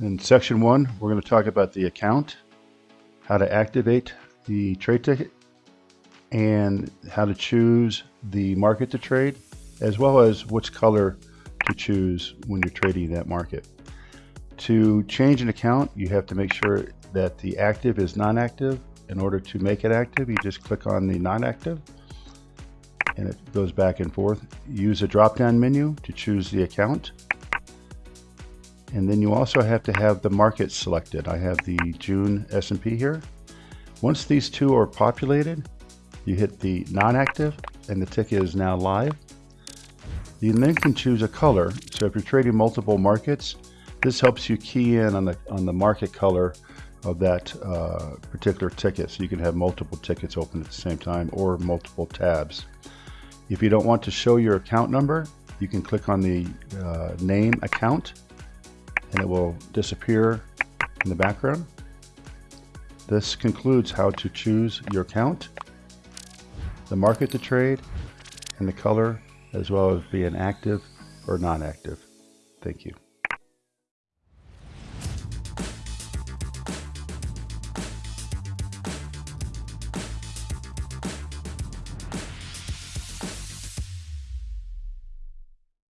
In section one, we're going to talk about the account, how to activate the trade ticket, and how to choose the market to trade, as well as which color to choose when you're trading that market. To change an account, you have to make sure that the active is non-active. In order to make it active, you just click on the non-active and it goes back and forth. Use a drop-down menu to choose the account and then you also have to have the market selected. I have the June S&P here. Once these two are populated, you hit the non-active and the ticket is now live. You then can choose a color. So if you're trading multiple markets, this helps you key in on the, on the market color of that uh, particular ticket. So you can have multiple tickets open at the same time or multiple tabs. If you don't want to show your account number, you can click on the uh, name account and it will disappear in the background. This concludes how to choose your account, the market to trade, and the color, as well as being active or non-active. Thank you.